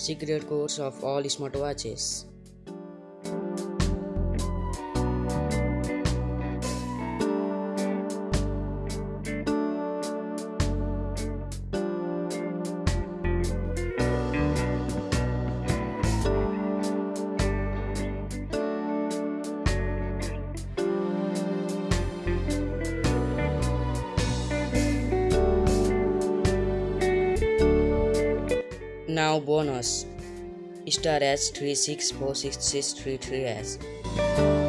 secret codes of all smartwatches. Now bonus star s 36466333s.